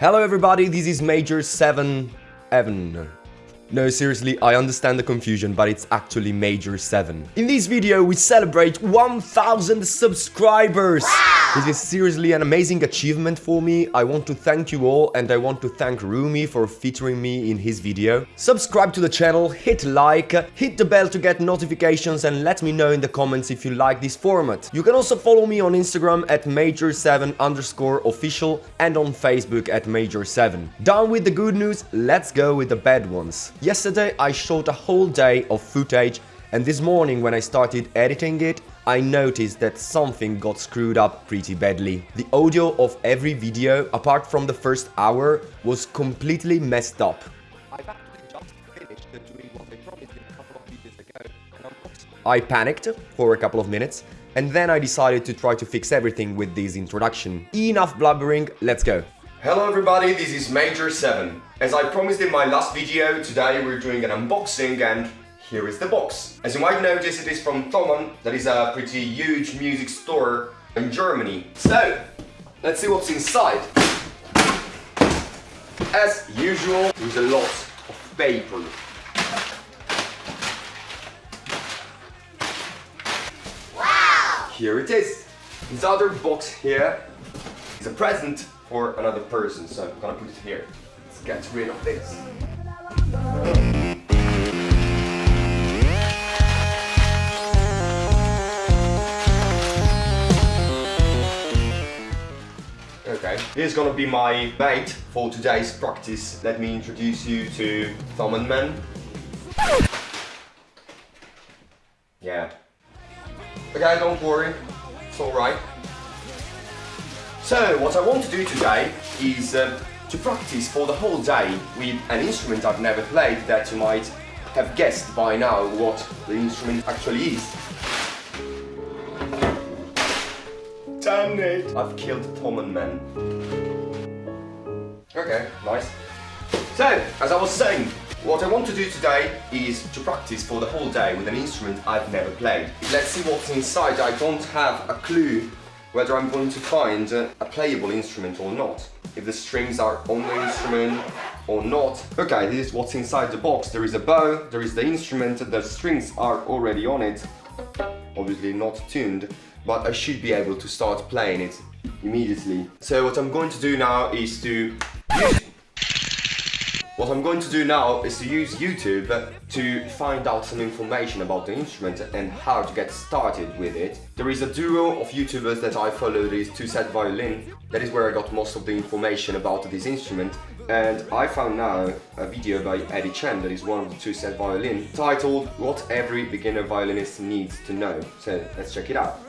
Hello everybody, this is Major 7 Evan. No, seriously, I understand the confusion, but it's actually Major 7. In this video, we celebrate 1000 subscribers! This is seriously an amazing achievement for me. I want to thank you all and I want to thank Rumi for featuring me in his video. Subscribe to the channel, hit like, hit the bell to get notifications and let me know in the comments if you like this format. You can also follow me on Instagram at major7 underscore official and on Facebook at major7. Done with the good news, let's go with the bad ones. Yesterday I shot a whole day of footage and this morning when I started editing it, I noticed that something got screwed up pretty badly. The audio of every video, apart from the first hour, was completely messed up. I panicked for a couple of minutes, and then I decided to try to fix everything with this introduction. Enough blubbering, let's go. Hello everybody, this is Major 7. As I promised in my last video, today we're doing an unboxing and here is the box. As you might notice, it is from Thomann, that is a pretty huge music store in Germany. So, let's see what's inside. As usual, there's a lot of paper. Wow! Here it is. This other box here is a present for another person, so I'm gonna put it here. Let's get rid of this. Okay, here's gonna be my mate for today's practice. Let me introduce you to Thomann Man. Yeah. Okay, don't worry, it's alright. So, what I want to do today is uh, to practice for the whole day with an instrument I've never played that you might have guessed by now what the instrument actually is. Damn it! I've killed Thomann Man. Okay, nice. So, as I was saying, what I want to do today is to practice for the whole day with an instrument I've never played. Let's see what's inside. I don't have a clue whether I'm going to find a playable instrument or not. If the strings are on the instrument or not. Okay, this is what's inside the box. There is a bow, there is the instrument, the strings are already on it. Obviously not tuned but I should be able to start playing it immediately. So what I'm going to do now is to what I'm going to do now is to use YouTube to find out some information about the instrument and how to get started with it. There is a duo of YouTubers that I follow, that is Two Set Violin. That is where I got most of the information about this instrument. And I found now a video by Eddie Chen, that is one of the Two Set Violin, titled What Every Beginner Violinist Needs to Know. So let's check it out.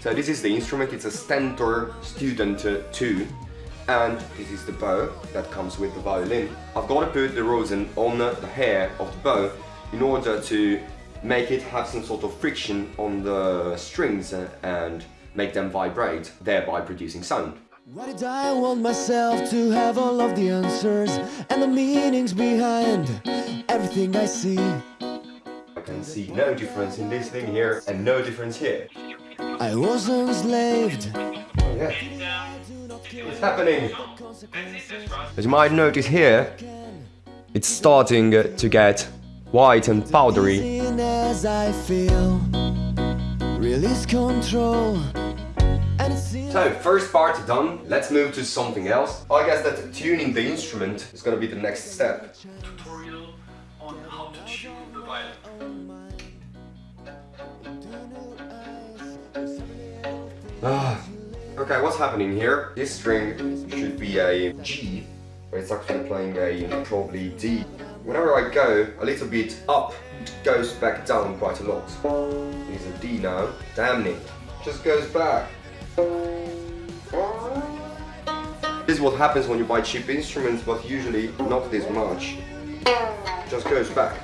So this is the instrument, it's a Stentor Student uh, 2 and this is the bow that comes with the violin. I've got to put the rosin on the hair of the bow in order to make it have some sort of friction on the strings uh, and make them vibrate, thereby producing sound. Why did I want myself to have all of the answers and the meanings behind everything I see? I can see no difference in this thing here and no difference here. I was enslaved. Oh yeah. What's happening? As you might notice here, it's starting uh, to get white and powdery. So, first part done, let's move to something else. I guess that tuning the instrument is gonna be the next step. Ah. okay, what's happening here? This string should be a G, but it's actually playing a probably D. Whenever I go a little bit up, it goes back down quite a lot. It's a D now. Damn it. Just goes back. This is what happens when you buy cheap instruments, but usually not this much. Just goes back.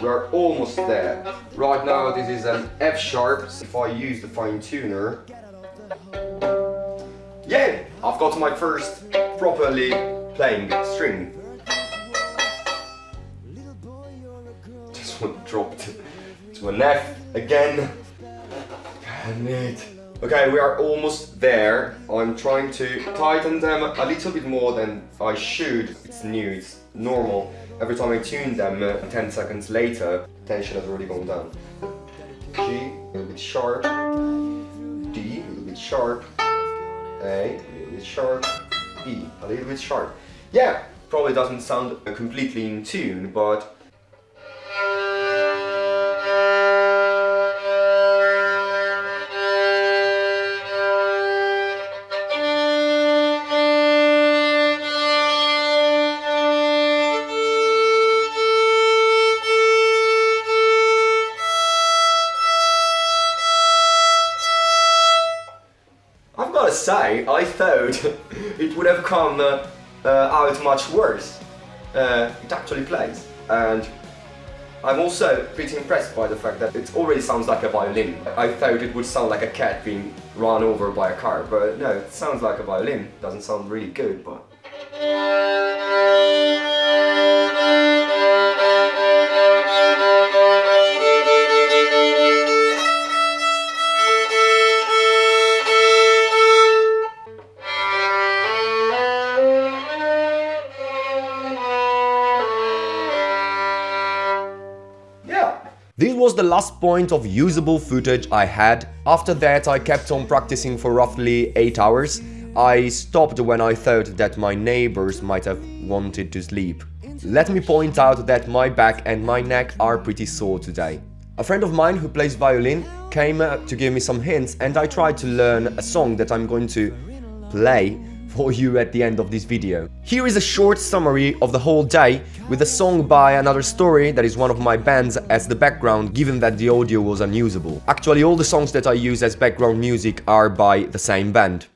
We're almost there. Right now this is an F sharp. If I use the fine tuner. Yeah! I've got my first properly playing string. This one dropped to an F again. Damn it. Okay, we are almost there. I'm trying to tighten them a little bit more than I should. It's new, it's normal. Every time I tune them, uh, 10 seconds later, tension has already gone down. G, a little bit sharp. D, a little bit sharp. A, a little bit sharp. E, a little bit sharp. Yeah, probably doesn't sound completely in tune, but say, I thought it would have come uh, uh, out much worse. Uh, it actually plays, and I'm also pretty impressed by the fact that it already sounds like a violin. I thought it would sound like a cat being run over by a car, but no, it sounds like a violin. Doesn't sound really good, but... was the last point of usable footage I had. After that I kept on practicing for roughly 8 hours. I stopped when I thought that my neighbors might have wanted to sleep. Let me point out that my back and my neck are pretty sore today. A friend of mine who plays violin came to give me some hints and I tried to learn a song that I'm going to play for you at the end of this video. Here is a short summary of the whole day with a song by Another Story that is one of my bands as the background given that the audio was unusable. Actually all the songs that I use as background music are by the same band.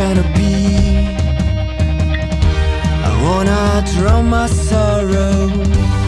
Of Genevieve. I wanna drown my sorrow.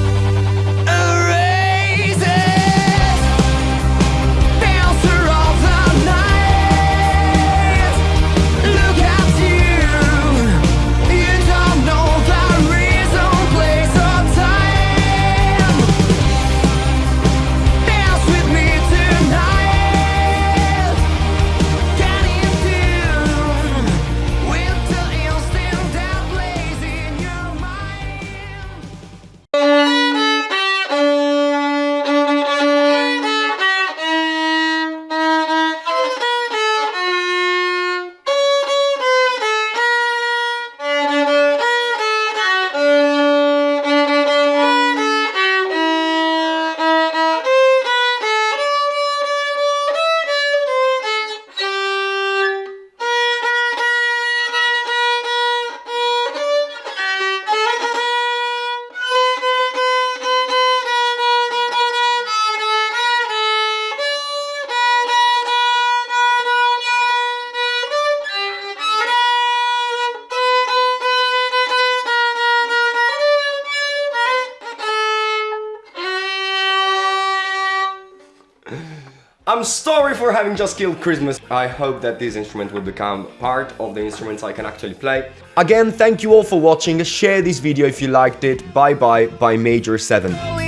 I'm sorry for having just killed Christmas. I hope that this instrument will become part of the instruments I can actually play. Again, thank you all for watching, share this video if you liked it, bye bye by Major 7.